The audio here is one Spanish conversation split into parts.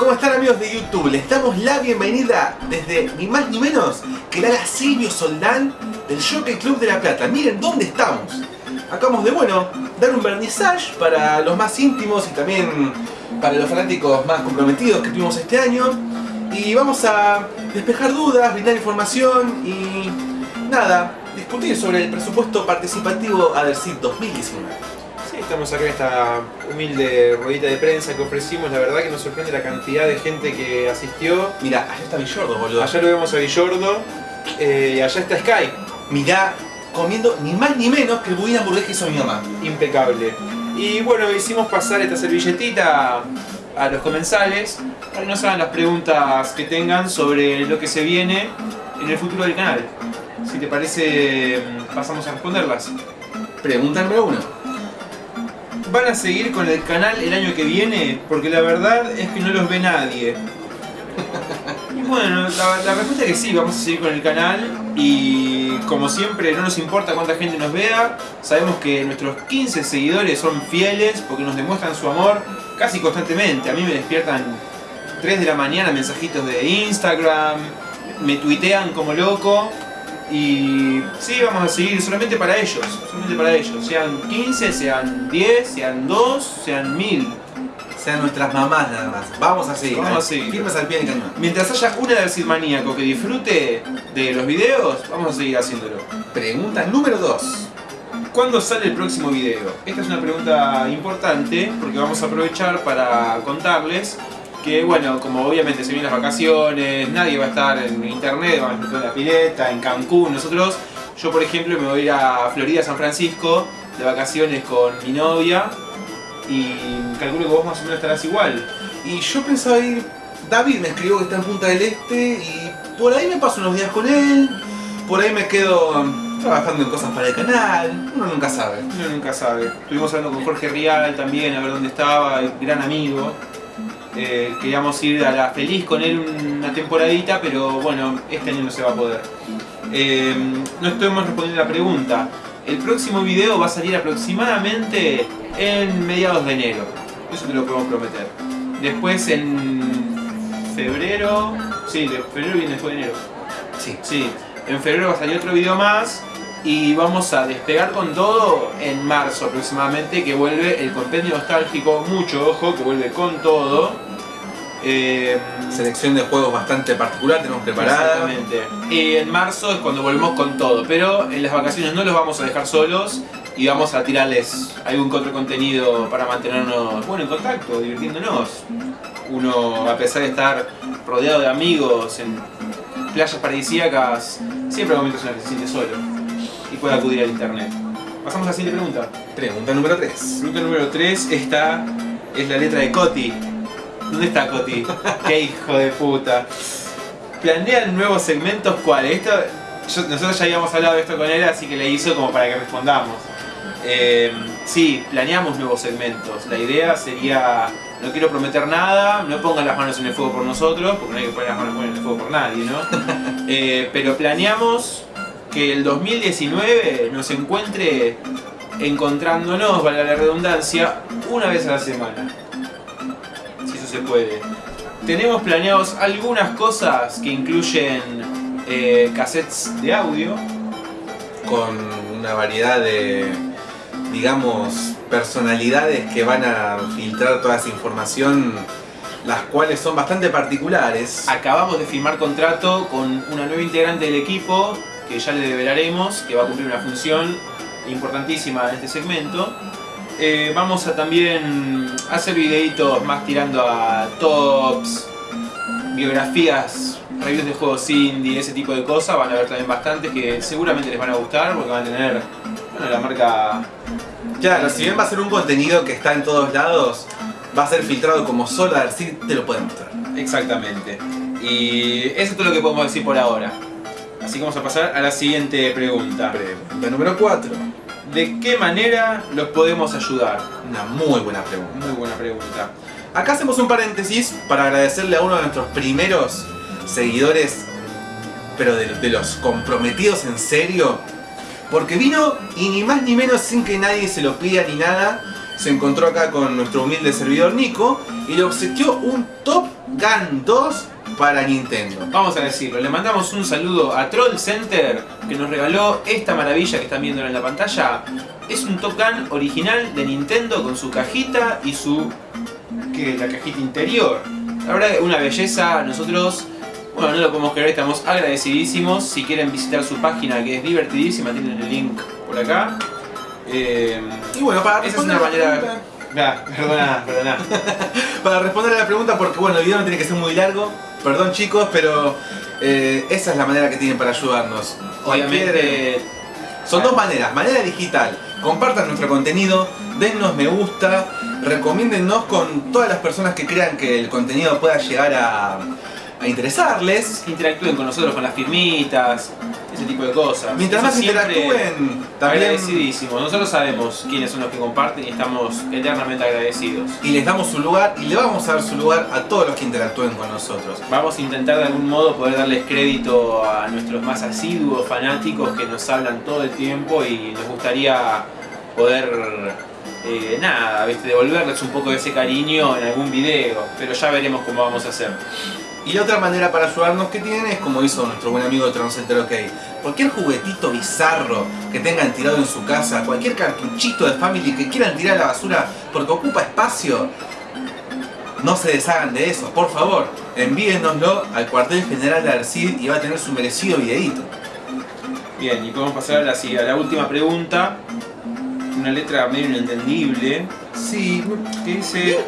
¿Cómo están amigos de YouTube? Les damos la bienvenida desde ni más ni menos que la Silvio Soldán del Jockey Club de La Plata. Miren dónde estamos. Acabamos de, bueno, dar un vernissage para los más íntimos y también para los fanáticos más comprometidos que tuvimos este año. Y vamos a despejar dudas, brindar información y nada, discutir sobre el presupuesto participativo ADERCIT 2019 estamos acá en esta humilde ruedita de prensa que ofrecimos. La verdad que nos sorprende la cantidad de gente que asistió. Mira, allá está Villordo, boludo. Allá lo vemos a Villordo. Eh, y allá está Sky. Mirá, comiendo ni más ni menos que el budín hamburguesa que hizo mi mamá. Impecable. Y bueno, hicimos pasar esta servilletita a los comensales para que nos hagan las preguntas que tengan sobre lo que se viene en el futuro del canal. Si te parece, pasamos a responderlas. Pregunta número uno van a seguir con el canal el año que viene? Porque la verdad es que no los ve nadie. Y bueno, la, respuesta es que sí, vamos a seguir con el canal y como siempre no nos importa cuánta gente nos vea, sabemos que nuestros 15 seguidores son fieles porque nos demuestran su amor casi constantemente. A mí me despiertan 3 de la mañana mensajitos de Instagram, me tuitean como loco y sí, vamos a seguir solamente para ellos, solamente para ellos. Sean 15, sean 10, sean 2, sean 1000. Sean nuestras mamás nada más. Vamos a seguir. Vamos a seguir. Firmes al pie del cañón. Mientras haya una del maníaco que disfrute de los videos, vamos a seguir haciéndolo. Pregunta número 2. ¿Cuándo sale el próximo video? Esta es una pregunta importante porque vamos a aprovechar para contarles que bueno, como obviamente se vienen las vacaciones, nadie va a estar en internet, vamos a estar en la pileta, en Cancún, nosotros, yo por ejemplo me voy a ir a Florida, San Francisco, de vacaciones con mi novia, y calculo que vos más o menos estarás igual. Y yo pensaba ir, David me escribió que está en Punta del Este, y por ahí me paso unos días con él, por ahí me quedo trabajando en cosas para el canal, uno nunca sabe. Uno nunca sabe. Estuvimos hablando con Jorge Rial también, a ver dónde estaba, gran amigo. Eh, queríamos ir a la feliz con él una temporadita, pero bueno, este año no se va a poder. Eh, no estamos respondiendo la pregunta. El próximo video va a salir aproximadamente en mediados de enero. Eso te lo podemos prometer. Después en febrero... Sí, de febrero viene después de enero. Sí. Sí. En febrero va a salir otro video más y vamos a despegar con todo en marzo aproximadamente que vuelve el compendio nostálgico, mucho ojo, que vuelve con todo. Eh, Selección de juegos bastante particular tenemos preparada. Exactamente. Y en marzo es cuando volvemos con todo, pero en las vacaciones no los vamos a dejar solos y vamos a tirarles algún otro contenido para mantenernos bueno, en contacto, divirtiéndonos. Uno, a pesar de estar rodeado de amigos en playas paradisíacas, siempre hay momentos en los que se siente solo y puede acudir al internet. Pasamos a la siguiente pregunta. Pregunta número 3. Pregunta número 3, esta es la letra de Coti. ¿Dónde está Coti? ¡Qué hijo de puta! ¿Planean nuevos segmentos cuáles? Esto, nosotros ya habíamos hablado de esto con él, así que le hizo como para que respondamos. Eh, sí, planeamos nuevos segmentos. La idea sería, no quiero prometer nada, no pongan las manos en el fuego por nosotros, porque no hay que poner las manos en el fuego por nadie, ¿no? Eh, pero planeamos que el 2019 nos encuentre encontrándonos, valga la redundancia, una vez a la semana. Se puede. Tenemos planeados algunas cosas que incluyen eh, cassettes de audio. Con una variedad de, digamos, personalidades que van a filtrar toda esa información las cuales son bastante particulares. Acabamos de firmar contrato con una nueva integrante del equipo que ya le develaremos, que va a cumplir una función importantísima en este segmento. Eh, vamos a también hacer videitos más tirando a tops, biografías, reviews de juegos indie, ese tipo de cosas. Van a ver también bastantes que seguramente les van a gustar porque van a tener bueno, la marca... Claro, si bien va a ser un contenido que está en todos lados, va a ser filtrado como solo a si te lo pueden mostrar. Exactamente. Y eso es todo lo que podemos decir por ahora. Así que vamos a pasar a la siguiente pregunta. Pregunta número 4. ¿De qué manera los podemos ayudar? Una muy buena pregunta. Muy buena pregunta. Acá hacemos un paréntesis para agradecerle a uno de nuestros primeros seguidores, pero de, los comprometidos en serio, porque vino y ni más ni menos sin que nadie se lo pida ni nada, se encontró acá con nuestro humilde servidor Nico y le obsequió un Top Gun 2 para Nintendo. Vamos a decirlo, le mandamos un saludo a Troll Center que nos regaló esta maravilla que están viendo en la pantalla. Es un Top Gun original de Nintendo con su cajita y su... que la cajita interior. La verdad una belleza, nosotros... Bueno, no lo podemos creer, estamos agradecidísimos. Si quieren visitar su página que es divertidísima, tienen el link por acá. Eh, Y bueno, para esa es responder una manera... pregunta- Ah, perdona, perdona. para responder a la pregunta, porque bueno, el video no tiene que ser muy largo. Perdón chicos, pero eh, esa es la manera que tienen para ayudarnos. Obviamente... Son dos maneras. Manera digital. Compartan nuestro contenido, dennos me gusta, recomiéndennos con todas las personas que crean que el contenido pueda llegar a, a interesarles. interactúen con nosotros con las firmitas, ese tipo de cosas. Mientras Eso más interactúen, también Agradecidísimos. Nosotros sabemos quiénes son los que comparten y estamos eternamente agradecidos. y les damos su lugar y le vamos a dar su lugar a todos los que interactúen con nosotros. Vamos a intentar de algún modo poder darles crédito a nuestros más asiduos fanáticos que nos hablan todo el tiempo y nos gustaría poder, eh, nada, ¿viste? devolverles un poco de ese cariño en algún video, pero ya veremos cómo vamos a hacer. Y la otra manera para ayudarnos que tienen es como hizo nuestro buen amigo Transcenter OK. Cualquier juguetito bizarro que tengan tirado en su casa, cualquier cartuchito de Family que quieran tirar a la basura porque ocupa espacio, no se deshagan de eso, por favor. Envíennoslo al cuartel general de Arcid y va a tener su merecido videíto. Bien, y podemos pasar a la, a la última pregunta. Una letra medio inentendible. Sí, que dice...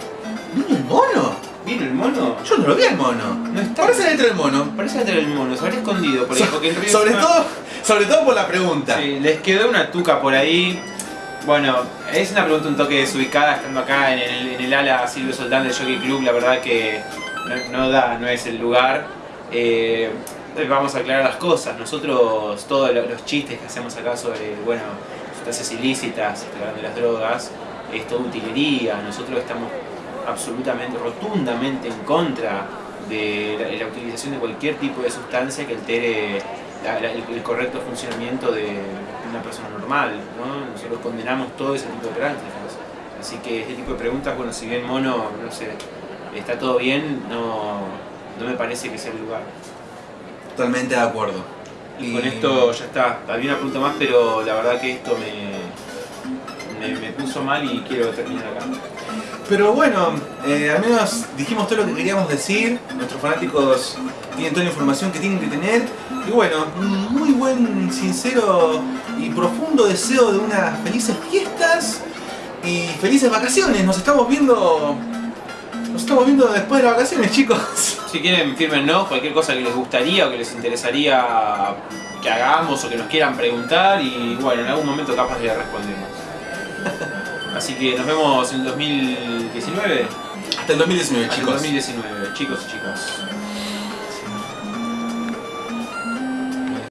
¿vino el mono? ¿Vino el mono? Yo no lo vi al mono. No está. Parece dentro del mono. Parece que el mono, se habrá escondido por ahí. Porque en realidad Sobre todo, sobre todo por la pregunta. Sí, les quedó una tuca por ahí. Bueno, es una pregunta un toque desubicada estando acá en el, en el ala Silvio Soldán del Jockey Club. La verdad que no, no da, no es el lugar. Eh, vamos a aclarar las cosas. Nosotros, todos lo- los chistes que hacemos acá sobre, bueno, sustancias ilícitas, hablando de las drogas, es todo utilería. Nosotros estamos absolutamente, rotundamente en contra de la, de la utilización de cualquier tipo de sustancia que altere la- la- el, el correcto funcionamiento de una persona normal. ¿no? Nosotros condenamos todo ese tipo de prácticas. Así que este tipo de preguntas, bueno, si bien mono, no sé, está todo bien, no, no me parece que sea el lugar. Totalmente de acuerdo. Y con esto ya está. Había una pregunta más, pero la verdad que esto me, me, me puso mal y quiero terminar acá. Pero bueno, eh, al menos dijimos todo lo que queríamos decir. Nuestros fanáticos tienen toda la información que tienen que tener. Y bueno, un muy buen, sincero y profundo deseo de unas felices fiestas y felices vacaciones. Nos estamos viendo. Nos estamos viendo después de las vacaciones, chicos. Si quieren, fírmennos cualquier cosa que les gustaría o que les interesaría que hagamos o que nos quieran preguntar y bueno, en algún momento capaz le respondemos. Así que nos vemos en el 2019. Hasta el 2019, Hasta el chicos. 2019, chicos y chicas.